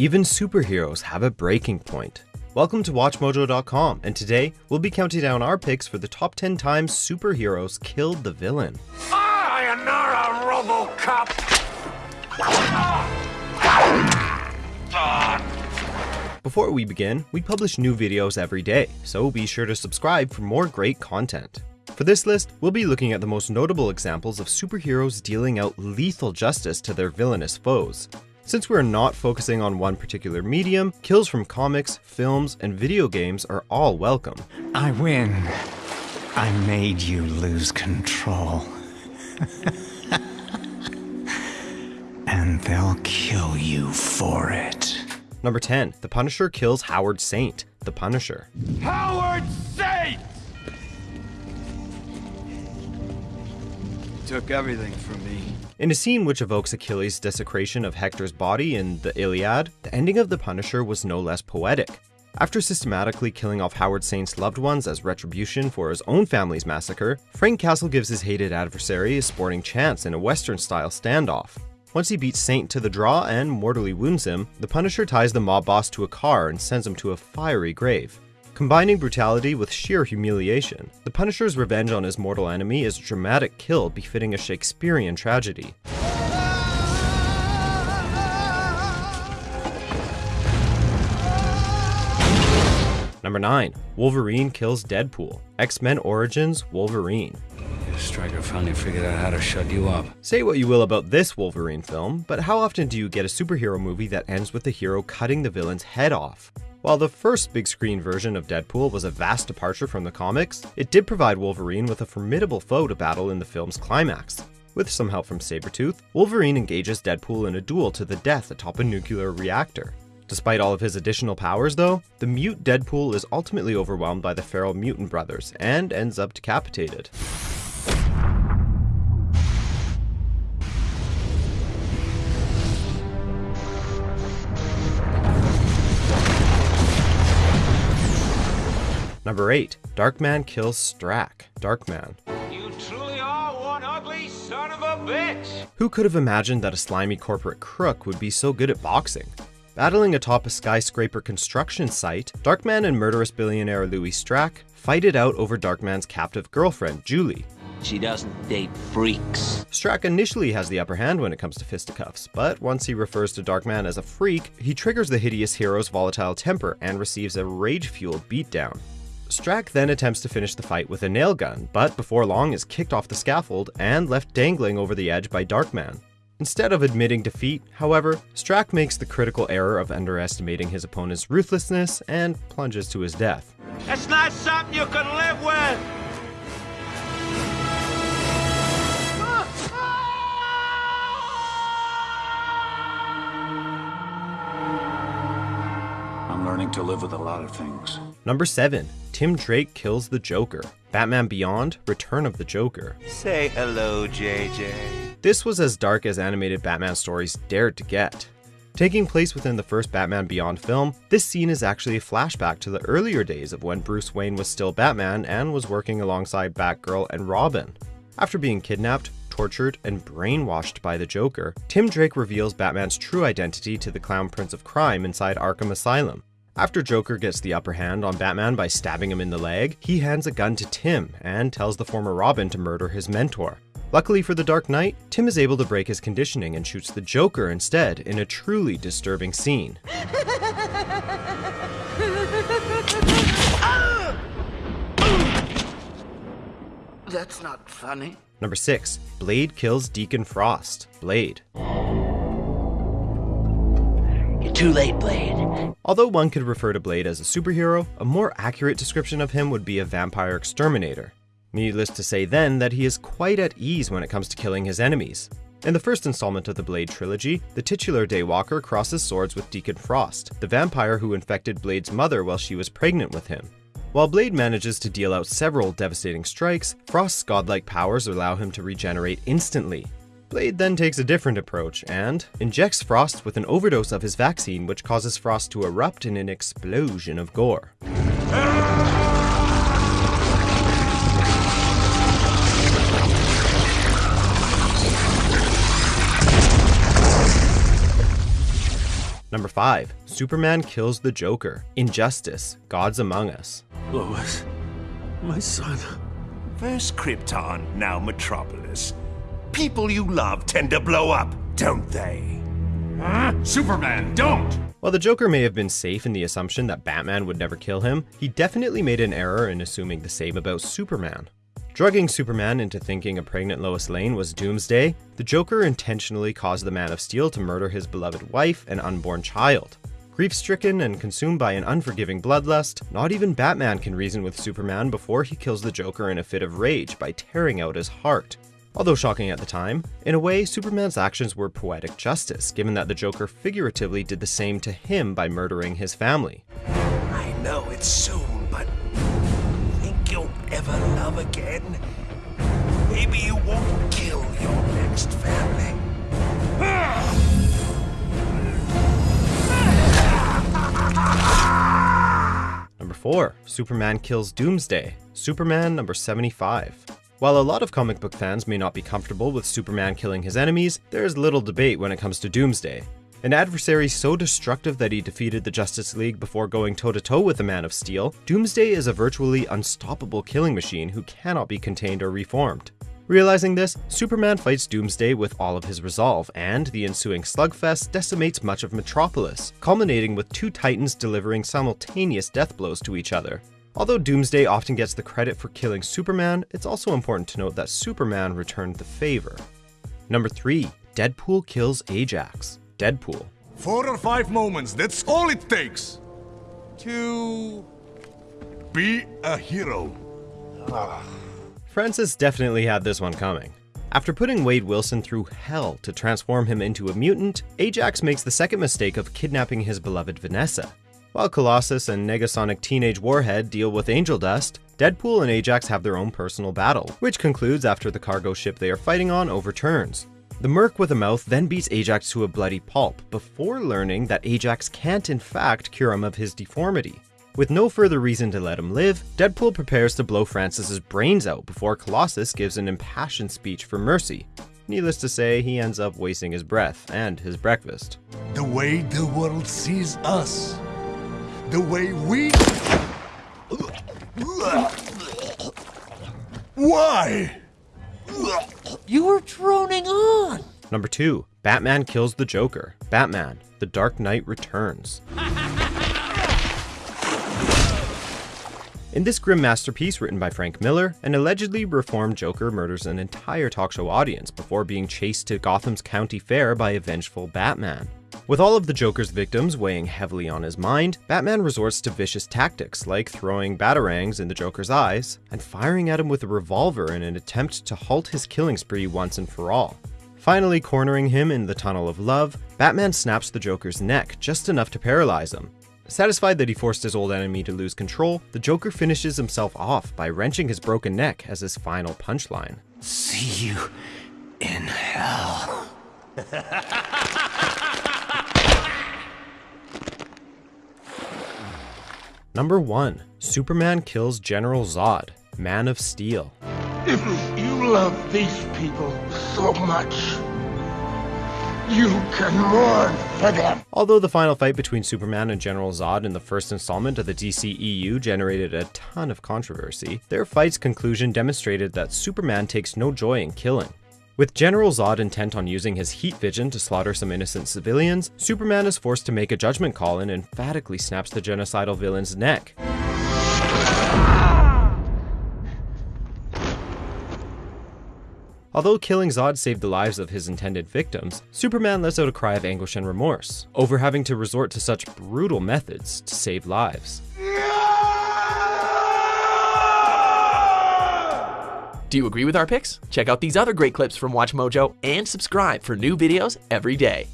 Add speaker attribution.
Speaker 1: Even superheroes have a breaking point. Welcome to WatchMojo.com, and today we'll be counting down our picks for the top 10 times superheroes killed the villain.
Speaker 2: I am not a Robocop!
Speaker 1: Before we begin, we publish new videos every day, so be sure to subscribe for more great content. For this list, we'll be looking at the most notable examples of superheroes dealing out lethal justice to their villainous foes. Since we're not focusing on one particular medium, kills from comics, films, and video games are all welcome.
Speaker 3: I win. I made you lose control. and they'll kill you for it.
Speaker 1: Number 10, The Punisher kills Howard Saint, The Punisher.
Speaker 2: Howard
Speaker 4: Took everything from me.
Speaker 1: In a scene which evokes Achilles' desecration of Hector's body in the Iliad, the ending of The Punisher was no less poetic. After systematically killing off Howard Saint's loved ones as retribution for his own family's massacre, Frank Castle gives his hated adversary a sporting chance in a Western-style standoff. Once he beats Saint to the draw and mortally wounds him, the Punisher ties the mob boss to a car and sends him to a fiery grave. Combining brutality with sheer humiliation, the Punisher's revenge on his mortal enemy is a dramatic kill befitting a Shakespearean tragedy. Number 9. Wolverine kills Deadpool. X-Men Origins Wolverine.
Speaker 5: Stryker finally figured out how to shut you up.
Speaker 1: Say what you will about this Wolverine film, but how often do you get a superhero movie that ends with the hero cutting the villain's head off? While the first big screen version of Deadpool was a vast departure from the comics, it did provide Wolverine with a formidable foe to battle in the film's climax. With some help from Sabretooth, Wolverine engages Deadpool in a duel to the death atop a nuclear reactor. Despite all of his additional powers though, the mute Deadpool is ultimately overwhelmed by the feral mutant brothers and ends up decapitated. Number 8. Darkman kills Strack. Darkman.
Speaker 2: You truly are one ugly son of a bitch!
Speaker 1: Who could have imagined that a slimy corporate crook would be so good at boxing? Battling atop a skyscraper construction site, Darkman and murderous billionaire Louis Strack fight it out over Darkman's captive girlfriend, Julie.
Speaker 6: She doesn't date freaks.
Speaker 1: Strack initially has the upper hand when it comes to fisticuffs, but once he refers to Darkman as a freak, he triggers the hideous hero's volatile temper and receives a rage-fueled beatdown. Strack then attempts to finish the fight with a nail gun, but before long is kicked off the scaffold and left dangling over the edge by Darkman. Instead of admitting defeat, however, Strack makes the critical error of underestimating his opponent's ruthlessness and plunges to his death.
Speaker 2: That's not something you can live with!
Speaker 5: I'm learning to live with a lot of things.
Speaker 1: Number 7. Tim Drake kills the Joker. Batman Beyond Return of the Joker.
Speaker 7: Say hello, JJ.
Speaker 1: This was as dark as animated Batman stories dared to get. Taking place within the first Batman Beyond film, this scene is actually a flashback to the earlier days of when Bruce Wayne was still Batman and was working alongside Batgirl and Robin. After being kidnapped, tortured, and brainwashed by the Joker, Tim Drake reveals Batman's true identity to the Clown Prince of Crime inside Arkham Asylum. After Joker gets the upper hand on Batman by stabbing him in the leg, he hands a gun to Tim and tells the former Robin to murder his mentor. Luckily for the Dark Knight, Tim is able to break his conditioning and shoots the Joker instead in a truly disturbing scene.
Speaker 7: That's not funny.
Speaker 1: Number 6. Blade kills Deacon Frost. Blade.
Speaker 6: Too late, Blade.
Speaker 1: Although one could refer to Blade as a superhero, a more accurate description of him would be a vampire exterminator. Needless to say then that he is quite at ease when it comes to killing his enemies. In the first installment of the Blade trilogy, the titular Daywalker crosses swords with Deacon Frost, the vampire who infected Blade's mother while she was pregnant with him. While Blade manages to deal out several devastating strikes, Frost's godlike powers allow him to regenerate instantly. Blade then takes a different approach and injects Frost with an overdose of his vaccine which causes Frost to erupt in an explosion of gore. Number 5. Superman kills the Joker. Injustice, Gods Among Us.
Speaker 4: Lois, my son.
Speaker 8: First Krypton, now Metropolis. People you love tend to blow up, don't they? Huh?
Speaker 4: Superman, don't!
Speaker 1: While the Joker may have been safe in the assumption that Batman would never kill him, he definitely made an error in assuming the same about Superman. Drugging Superman into thinking a pregnant Lois Lane was Doomsday, the Joker intentionally caused the Man of Steel to murder his beloved wife and unborn child. Grief stricken and consumed by an unforgiving bloodlust, not even Batman can reason with Superman before he kills the Joker in a fit of rage by tearing out his heart. Although shocking at the time, in a way, Superman's actions were poetic justice, given that the Joker figuratively did the same to him by murdering his family.
Speaker 8: I know it's soon, but think you'll ever love again? Maybe you won't kill your next family.
Speaker 1: Number 4. Superman kills Doomsday. Superman number 75. While a lot of comic book fans may not be comfortable with Superman killing his enemies, there is little debate when it comes to Doomsday. An adversary so destructive that he defeated the Justice League before going toe to toe with the Man of Steel, Doomsday is a virtually unstoppable killing machine who cannot be contained or reformed. Realizing this, Superman fights Doomsday with all of his resolve, and the ensuing slugfest decimates much of Metropolis, culminating with two titans delivering simultaneous death blows to each other. Although Doomsday often gets the credit for killing Superman, it's also important to note that Superman returned the favor. Number 3. Deadpool kills Ajax. Deadpool.
Speaker 4: Four or five moments, that's all it takes to be a hero.
Speaker 1: Francis definitely had this one coming. After putting Wade Wilson through hell to transform him into a mutant, Ajax makes the second mistake of kidnapping his beloved Vanessa. While Colossus and Negasonic Teenage Warhead deal with Angel Dust, Deadpool and Ajax have their own personal battle, which concludes after the cargo ship they are fighting on overturns. The Merc with a mouth then beats Ajax to a bloody pulp, before learning that Ajax can't in fact cure him of his deformity. With no further reason to let him live, Deadpool prepares to blow Francis's brains out before Colossus gives an impassioned speech for mercy. Needless to say, he ends up wasting his breath and his breakfast.
Speaker 4: The way the world sees us. The way we. Why?
Speaker 6: You were droning on.
Speaker 1: Number 2. Batman kills the Joker. Batman, The Dark Knight Returns. In this grim masterpiece written by Frank Miller, an allegedly reformed Joker murders an entire talk show audience before being chased to Gotham's county fair by a vengeful Batman. With all of the Joker's victims weighing heavily on his mind, Batman resorts to vicious tactics like throwing batarangs in the Joker's eyes and firing at him with a revolver in an attempt to halt his killing spree once and for all. Finally cornering him in the Tunnel of Love, Batman snaps the Joker's neck just enough to paralyze him. Satisfied that he forced his old enemy to lose control, the Joker finishes himself off by wrenching his broken neck as his final punchline.
Speaker 3: See you in hell.
Speaker 1: Number 1. Superman kills General Zod, Man of Steel.
Speaker 9: If you love these people so much, you can mourn for them.
Speaker 1: Although the final fight between Superman and General Zod in the first installment of the DCEU generated a ton of controversy, their fight's conclusion demonstrated that Superman takes no joy in killing. With General Zod intent on using his heat vision to slaughter some innocent civilians, Superman is forced to make a judgment call and emphatically snaps the genocidal villain's neck. Although killing Zod saved the lives of his intended victims, Superman lets out a cry of anguish and remorse over having to resort to such brutal methods to save lives.
Speaker 10: Do you agree with our picks? Check out these other great clips from Watch Mojo and subscribe for new videos every day.